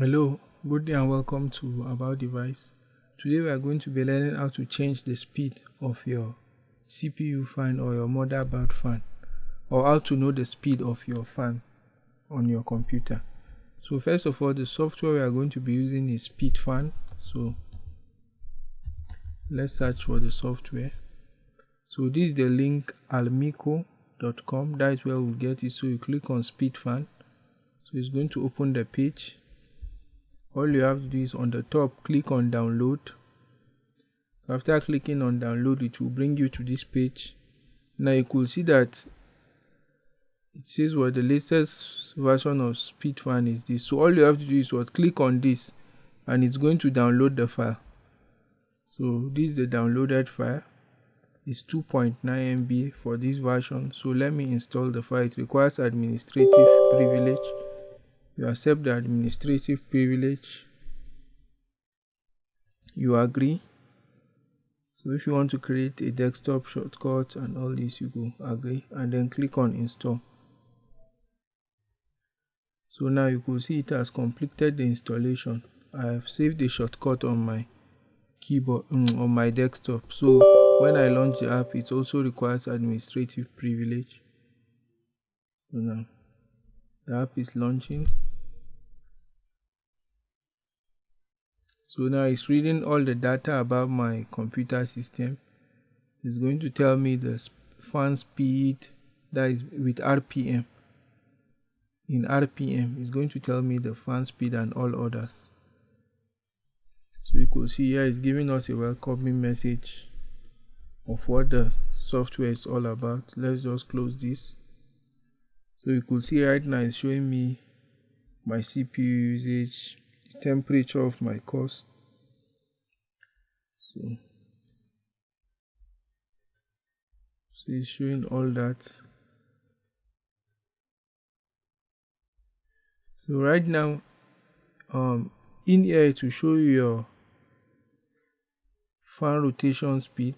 Hello, good day and welcome to About Device. Today we are going to be learning how to change the speed of your CPU fan or your motherboard fan or how to know the speed of your fan on your computer. So first of all, the software we are going to be using is SpeedFan. So let's search for the software. So this is the link almico.com. That's where we'll get it. So you click on SpeedFan. So it's going to open the page all you have to do is on the top click on download. After clicking on download it will bring you to this page. Now you could see that it says what the latest version of speedfan is this. So all you have to do is what? Click on this and it's going to download the file. So this is the downloaded file. It's 2.9 MB for this version. So let me install the file. It requires administrative privilege you accept the administrative privilege. You agree. So if you want to create a desktop shortcut and all this you go agree and then click on install. So now you can see it has completed the installation. I have saved the shortcut on my keyboard um, on my desktop. So when i launch the app it also requires administrative privilege. So now the app is launching so now it's reading all the data about my computer system. It's going to tell me the fan speed that is with rpm in rpm it's going to tell me the fan speed and all others. So you could see here it's giving us a welcoming message of what the software is all about. Let's just close this. So you could see right now it's showing me my cpu usage temperature of my course. So, so it's showing all that. So right now um in here to show you your fan rotation speed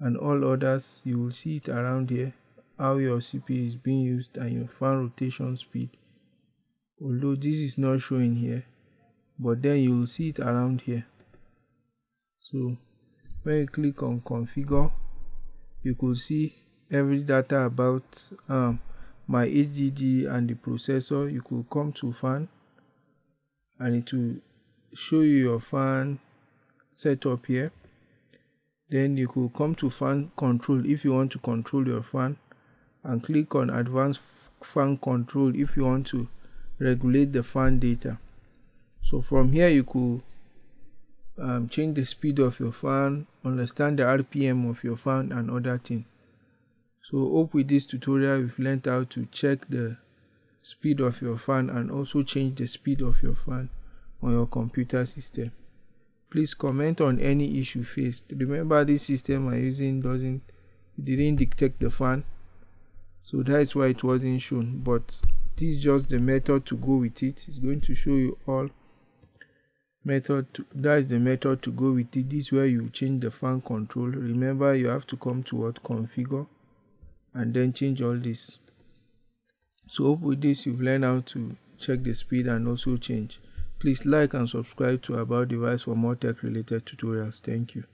and all others. You will see it around here how your CPU is being used and your fan rotation speed. Although this is not showing here but then you will see it around here. So when you click on configure you could see every data about um, my HDD and the processor. You could come to fan and it will show you your fan setup here. Then you could come to fan control if you want to control your fan and click on advanced fan control if you want to regulate the fan data so from here you could um, change the speed of your fan understand the rpm of your fan and other things so hope with this tutorial you've learned how to check the speed of your fan and also change the speed of your fan on your computer system. Please comment on any issue faced remember this system i'm using doesn't didn't detect the fan. So that's why it wasn't shown but this is just the method to go with it. It's going to show you all method to, that is the method to go with it. This is where you change the fan control. Remember you have to come to what? Configure and then change all this. So hope with this you've learned how to check the speed and also change. Please like and subscribe to about device for more tech related tutorials. Thank you